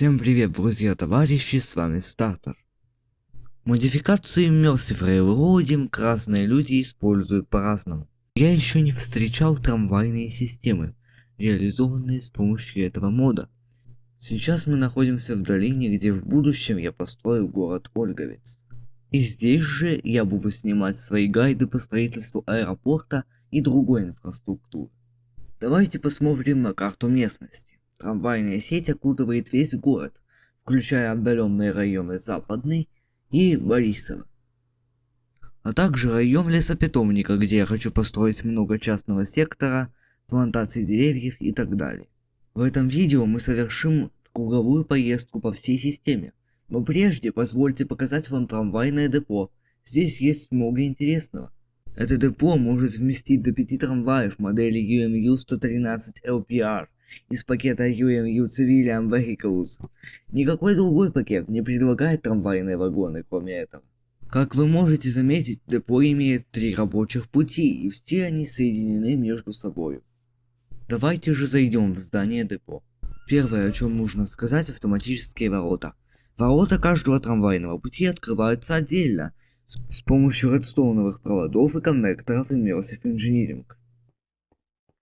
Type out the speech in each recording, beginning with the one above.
Всем привет, друзья, товарищи, с вами Стартер. Модификации Immersive Railroading красные люди используют по-разному. Я еще не встречал трамвайные системы, реализованные с помощью этого мода. Сейчас мы находимся в долине, где в будущем я построю город Ольговец. И здесь же я буду снимать свои гайды по строительству аэропорта и другой инфраструктуры. Давайте посмотрим на карту местности. Трамвайная сеть окутывает весь город, включая отдаленные районы Западный и Борисово. А также район лесопитомника, где я хочу построить много частного сектора, плантации деревьев и так далее. В этом видео мы совершим круговую поездку по всей системе. Но прежде позвольте показать вам трамвайное депо. Здесь есть много интересного. Это депо может вместить до 5 трамваев модели UMU 113 LPR из пакета UMU Civilian Vehicles. Никакой другой пакет не предлагает трамвайные вагоны, кроме этого. Как вы можете заметить, депо имеет три рабочих пути, и все они соединены между собой. Давайте же зайдем в здание депо. Первое, о чем нужно сказать, автоматические ворота. Ворота каждого трамвайного пути открываются отдельно, с помощью редстоуновых проводов и коннекторов Immersive Engineering.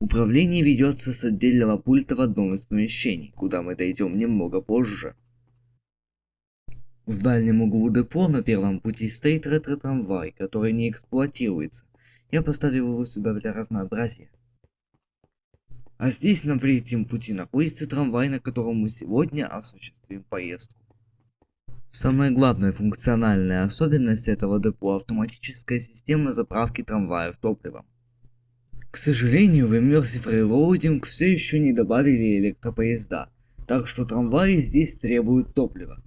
Управление ведется с отдельного пульта в одном из помещений, куда мы дойдем немного позже. В дальнем углу депо на первом пути стоит ретро-трамвай, который не эксплуатируется. Я поставил его сюда для разнообразия. А здесь на третьем пути находится трамвай, на котором мы сегодня осуществим поездку. Самая главная функциональная особенность этого депо – автоматическая система заправки трамваев топливом. К сожалению, в Immersive Railroading все еще не добавили электропоезда, так что трамваи здесь требуют топлива.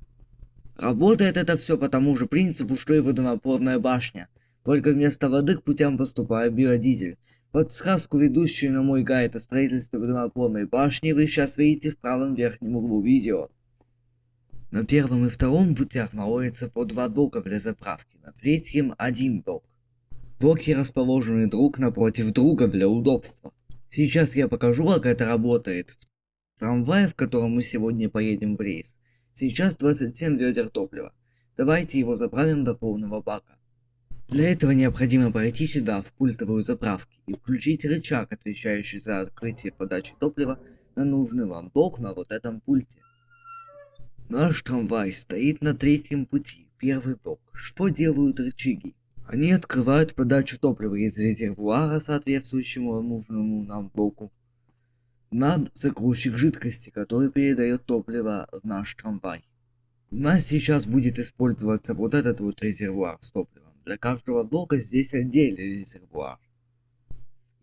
Работает это все по тому же принципу, что и водонапорная башня, только вместо воды к путям поступает биодизель. Подсказку, ведущую на мой гайд о строительстве водонапорной башни, вы сейчас видите в правом верхнем углу видео. На первом и втором путях находится по два дока для заправки, на третьем один док. Блоки расположены друг напротив друга для удобства. Сейчас я покажу, как это работает. В трамвае, в котором мы сегодня поедем в рейс, сейчас 27 ведер топлива. Давайте его заправим до полного бака. Для этого необходимо пройти сюда, в пультовую заправки, и включить рычаг, отвечающий за открытие подачи топлива на нужный вам блок на вот этом пульте. Наш трамвай стоит на третьем пути, первый блок. Что делают рычаги? Они открывают подачу топлива из резервуара, соответствующему нужному нам блоку, на загрузчик жидкости, который передает топливо в наш трамвай. У нас сейчас будет использоваться вот этот вот резервуар с топливом. Для каждого блока здесь отдельный резервуар.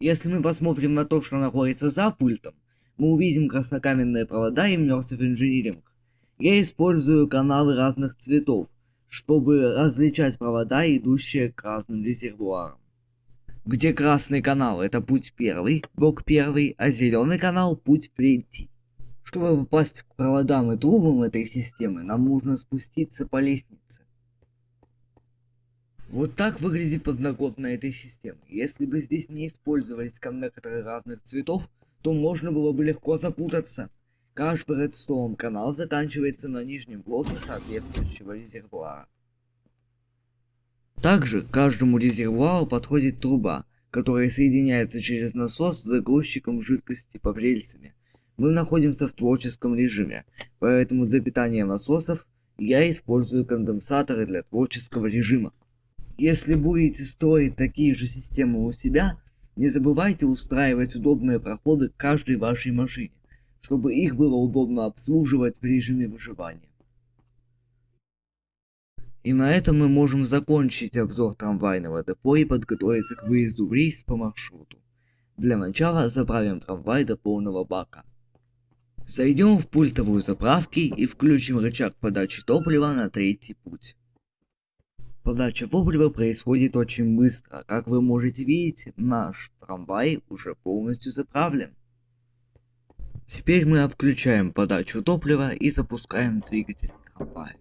Если мы посмотрим на то, что находится за пультом, мы увидим краснокаменные провода и Immersive Engineering. Я использую каналы разных цветов, чтобы различать провода, идущие к разным резервуарам. Где красный канал это путь первый, блок первый, а зеленый канал путь третий. Чтобы попасть к проводам и трубам этой системы, нам нужно спуститься по лестнице. Вот так выглядит подноготная этой системы. Если бы здесь не использовались коннекторы разных цветов, то можно было бы легко запутаться. Каждый редстоун канал заканчивается на нижнем блоке соответствующего резервуара. Также к каждому резервуару подходит труба, которая соединяется через насос с загрузчиком жидкости по рельсами. Мы находимся в творческом режиме, поэтому для питания насосов я использую конденсаторы для творческого режима. Если будете строить такие же системы у себя, не забывайте устраивать удобные проходы к каждой вашей машине чтобы их было удобно обслуживать в режиме выживания. И на этом мы можем закончить обзор трамвайного депо и подготовиться к выезду в рейс по маршруту. Для начала заправим трамвай до полного бака. Зайдем в пультовую заправки и включим рычаг подачи топлива на третий путь. Подача топлива происходит очень быстро. Как вы можете видеть, наш трамвай уже полностью заправлен. Теперь мы отключаем подачу топлива и запускаем двигатель трамвая.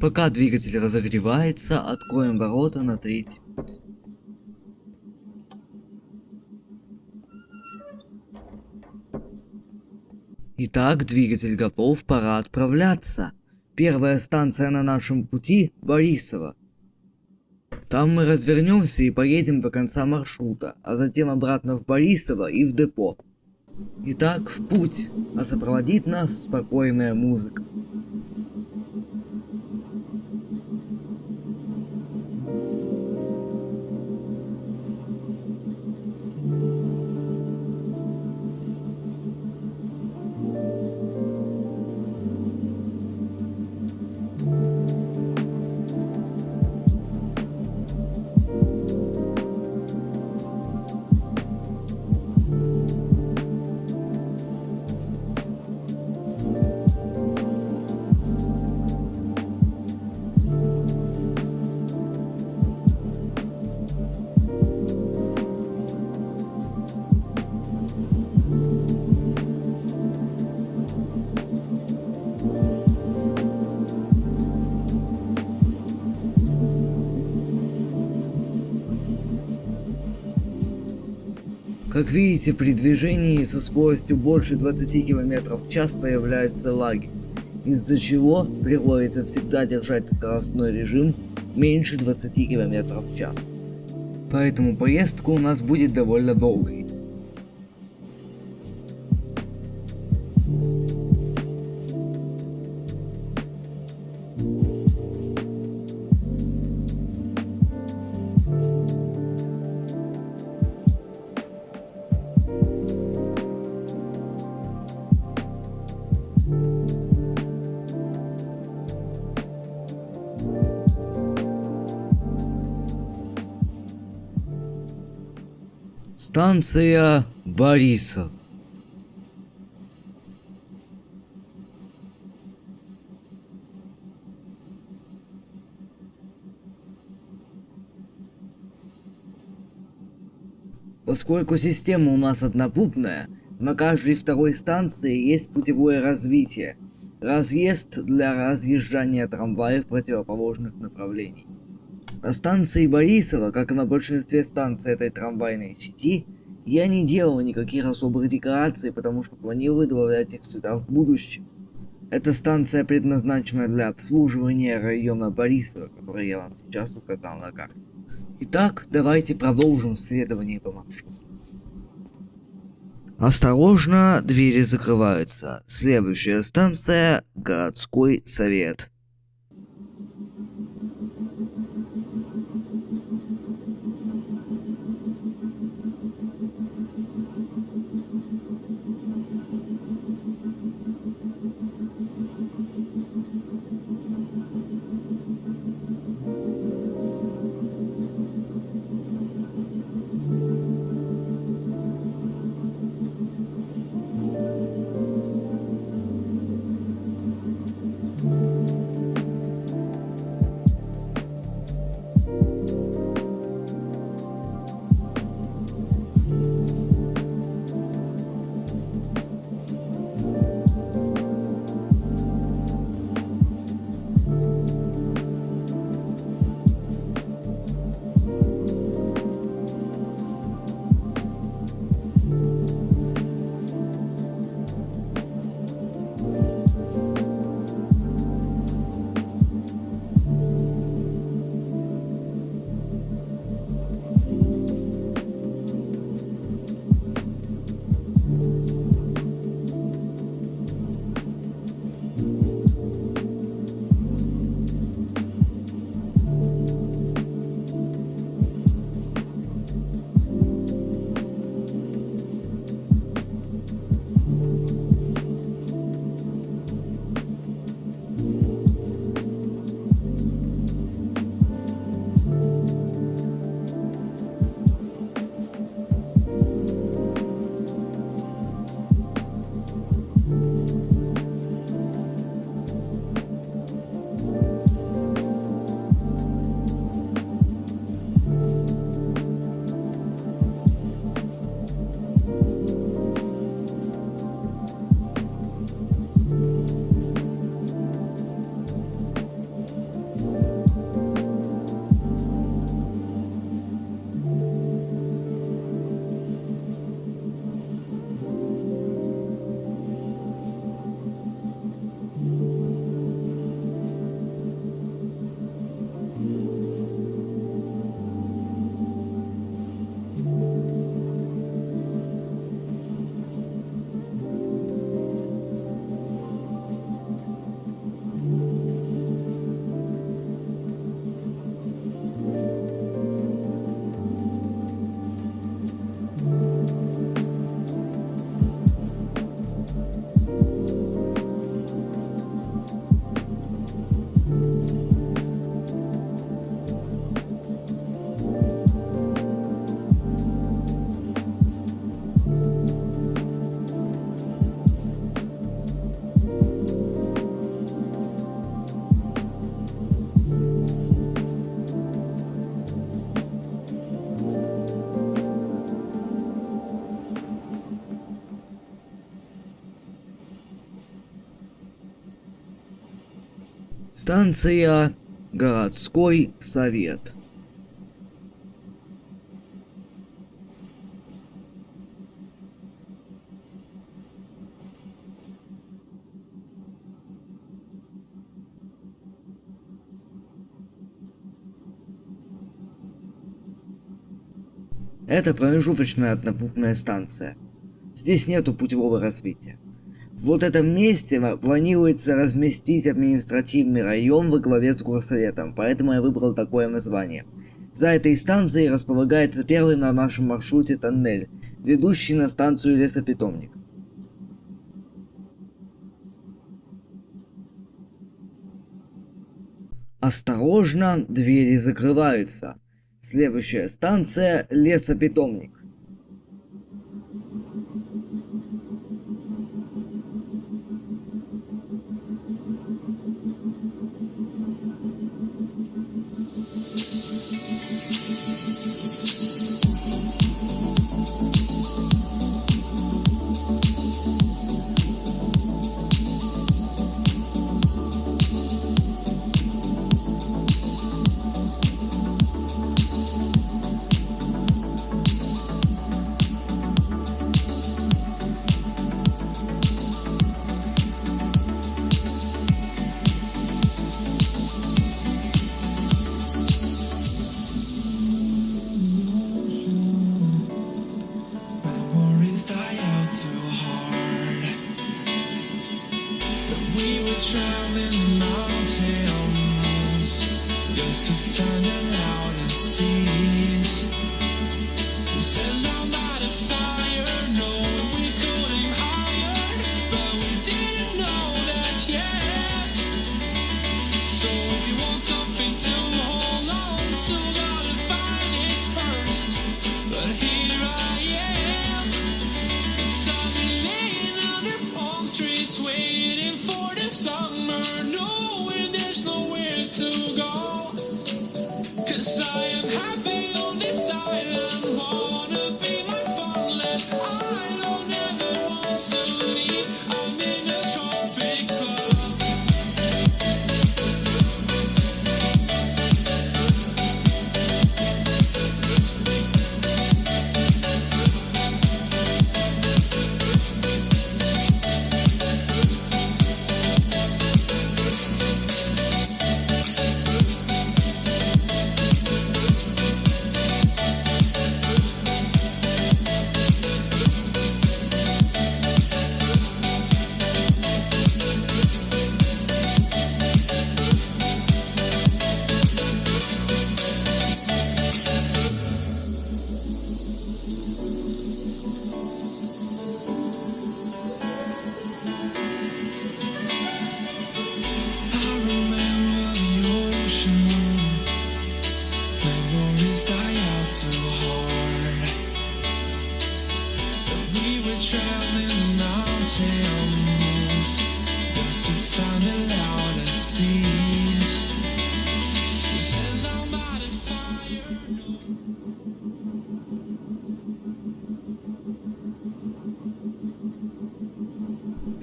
Пока двигатель разогревается, откроем ворота на третий Итак, двигатель готов, пора отправляться. Первая станция на нашем пути – Борисово. Там мы развернемся и поедем до конца маршрута, а затем обратно в Борисово и в депо. Итак, в путь, а сопроводит нас спокойная музыка. Как видите, при движении со скоростью больше 20 км в час появляется лаги, из-за чего приходится всегда держать скоростной режим меньше 20 км в час. Поэтому поездка у нас будет довольно долгой. Станция Борисов. Поскольку система у нас однопутная, на каждой второй станции есть путевое развитие. Разъезд для разъезжания трамваев противоположных направлений. На станции Борисова, как и на большинстве станций этой трамвайной сети, я не делал никаких особых декораций, потому что планирую добавлять их сюда в будущем. Эта станция предназначена для обслуживания района Борисова, который я вам сейчас указал на карте. Итак, давайте продолжим следование по маршруту. Осторожно, двери закрываются. Следующая станция – городской совет. Станция городской совет. Это промежуточная однопутная станция. Здесь нету путевого развития. Вот этом месте планируется разместить административный район во главе с горсоветом, поэтому я выбрал такое название. За этой станцией располагается первый на нашем маршруте тоннель, ведущий на станцию лесопитомник. Осторожно, двери закрываются. Следующая станция – лесопитомник.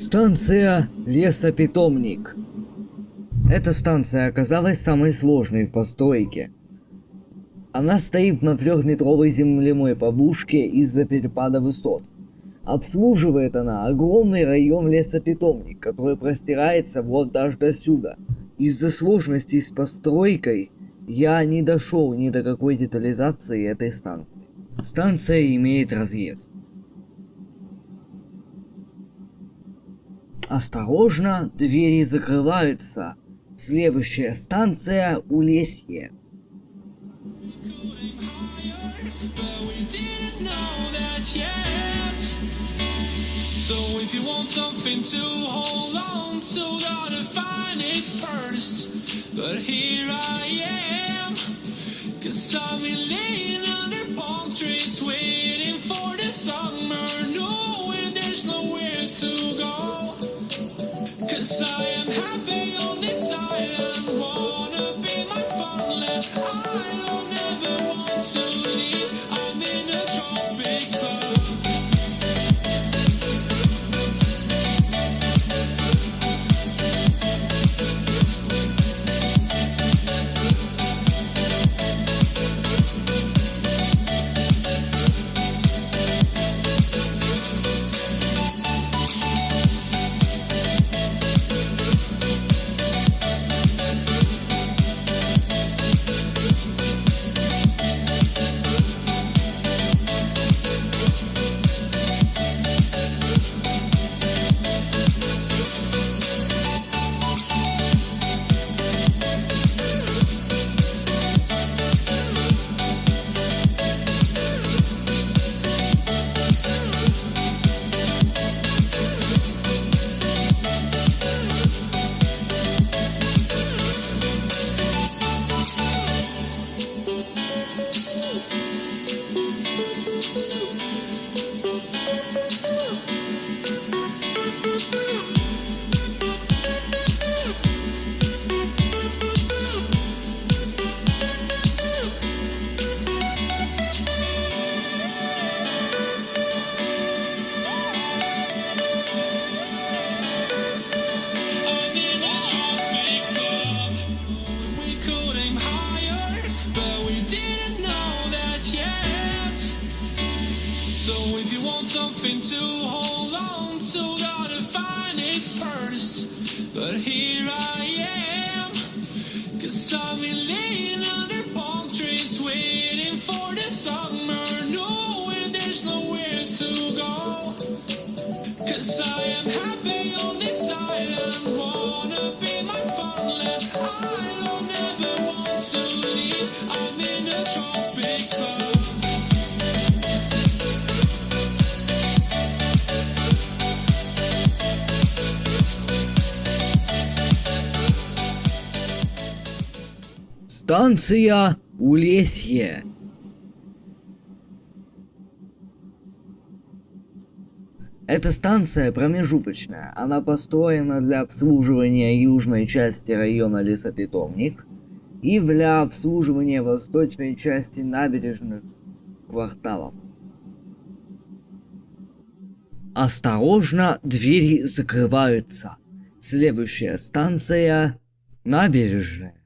Станция лесопитомник. Эта станция оказалась самой сложной в постройке. Она стоит на трехметровой земляной побушке из-за перепада высот. Обслуживает она огромный район лесопитомник, который простирается вот даже до сюда. Из-за сложностей с постройкой я не дошел ни до какой детализации этой станции. Станция имеет разъезд. Осторожно, двери закрываются. Следующая станция Улесье. But something to hold on to, gotta find it first. But here I am. Cause been laying under palm trees waiting for the summer, knowing there's nowhere to go. Cause I am happy on this island, wanna be my funland. I didn't know that yet. So if you want something to hold on to, gotta find it first. But here I am, cause I've been laying under palm trees, waiting for the summer, knowing there's nowhere to go. Cause I Станция Улесье. Эта станция промежуточная. Она построена для обслуживания южной части района Лесопитомник и для обслуживания восточной части набережных кварталов. Осторожно, двери закрываются. Следующая станция набережная.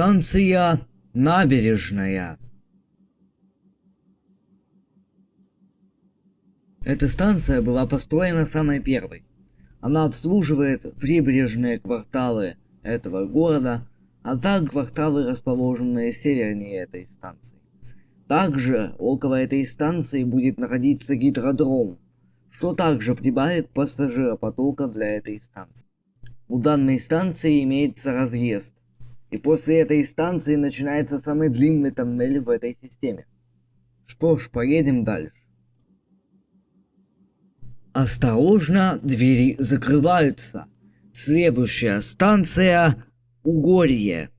Станция Набережная. Эта станция была построена самой первой. Она обслуживает прибрежные кварталы этого города, а также кварталы, расположенные севернее этой станции. Также около этой станции будет находиться гидродром, что также прибавит пассажиропотока для этой станции. У данной станции имеется разъезд, и после этой станции начинается самый длинный тоннель в этой системе. Что ж, поедем дальше. Осторожно, двери закрываются. Следующая станция Угорье.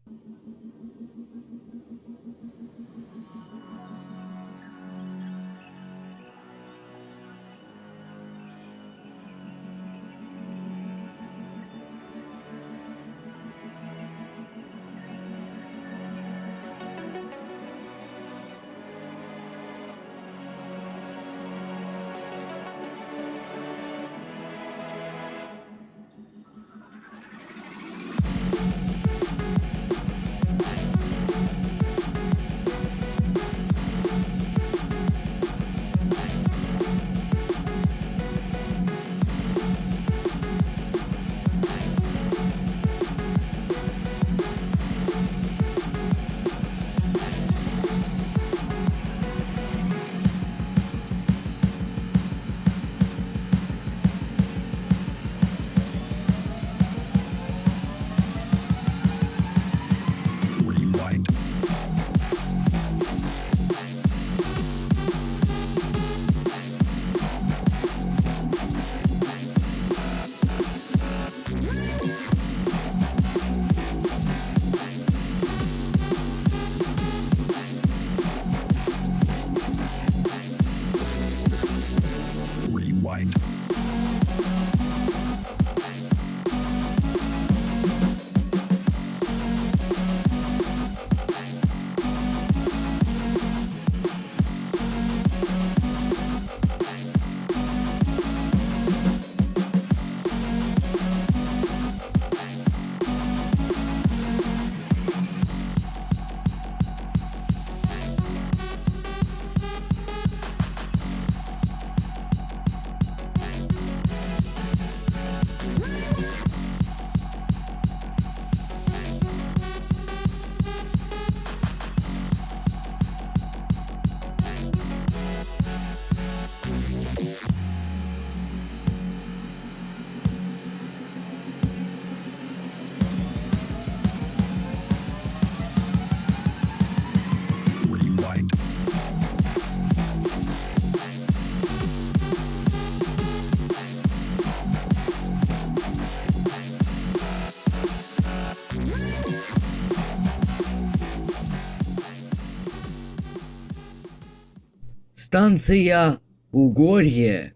Станция Угорье.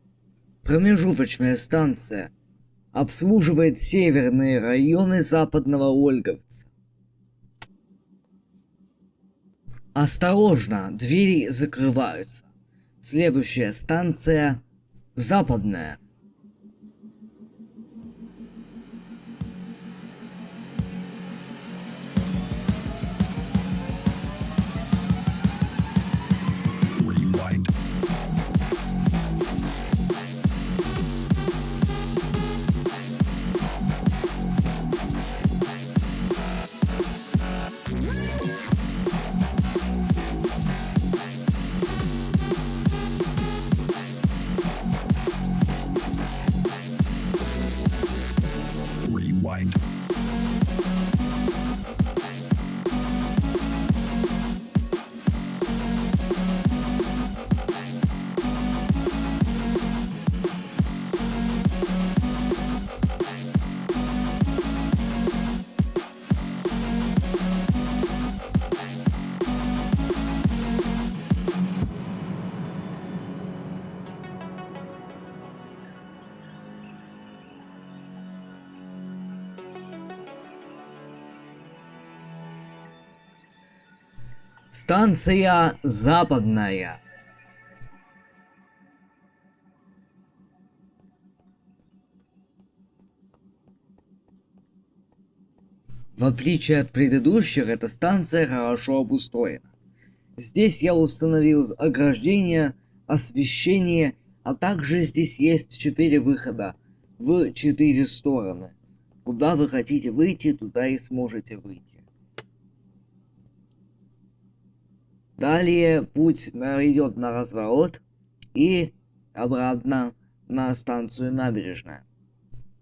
Промежуточная станция. Обслуживает северные районы западного Ольговца. Осторожно, двери закрываются. Следующая станция Западная. Станция Западная. В отличие от предыдущих, эта станция хорошо обустроена. Здесь я установил ограждение, освещение, а также здесь есть четыре выхода в четыре стороны. Куда вы хотите выйти, туда и сможете выйти. Далее путь идет на разворот и обратно на станцию набережная.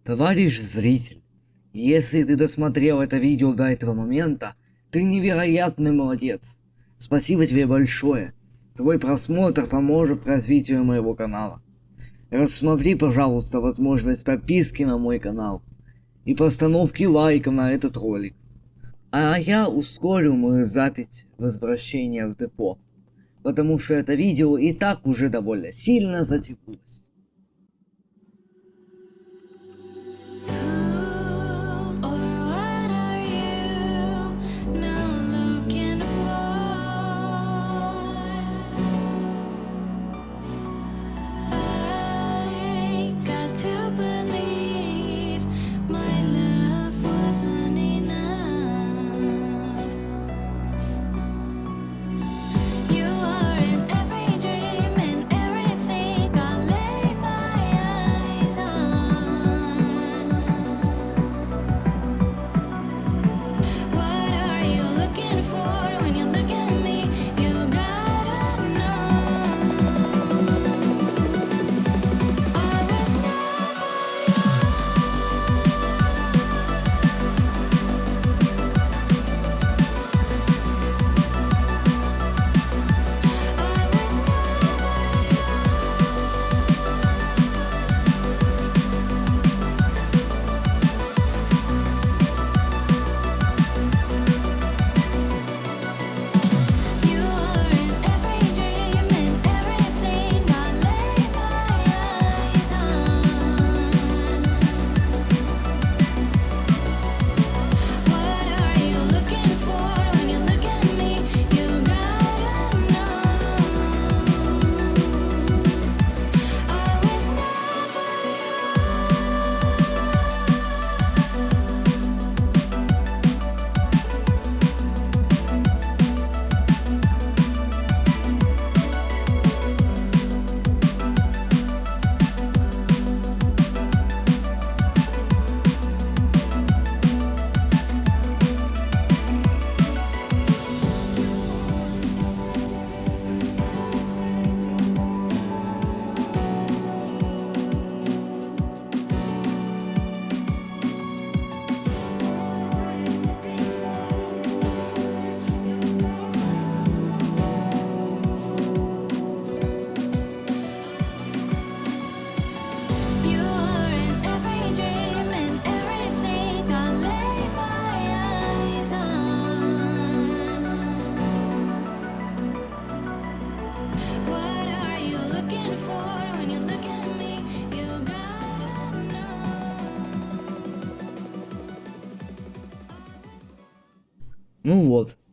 Товарищ зритель, если ты досмотрел это видео до этого момента, ты невероятный молодец. Спасибо тебе большое. Твой просмотр поможет развитию моего канала. Рассмотри, пожалуйста, возможность подписки на мой канал и постановки лайка на этот ролик. А я ускорю мою запись возвращения в депо, потому что это видео и так уже довольно сильно затянулось.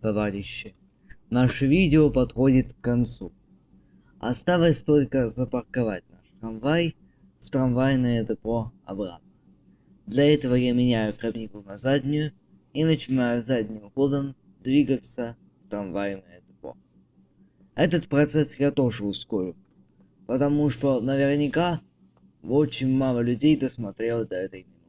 Товарищи, наше видео подходит к концу. Осталось только запарковать наш трамвай в трамвайное депо обратно. Для этого я меняю кабину на заднюю и начинаю задним ходом двигаться в трамвайное депо. Этот процесс я тоже ускорю, потому что наверняка очень мало людей досмотрело до этой минуты.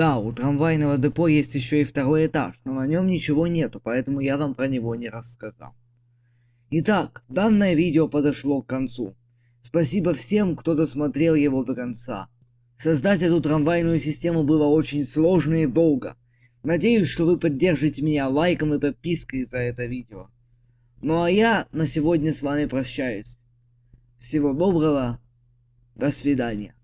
Да, у трамвайного депо есть еще и второй этаж, но на нем ничего нету, поэтому я вам про него не рассказал. Итак, данное видео подошло к концу. Спасибо всем, кто досмотрел его до конца. Создать эту трамвайную систему было очень сложно и долго. Надеюсь, что вы поддержите меня лайком и подпиской за это видео. Ну а я на сегодня с вами прощаюсь. Всего доброго. До свидания.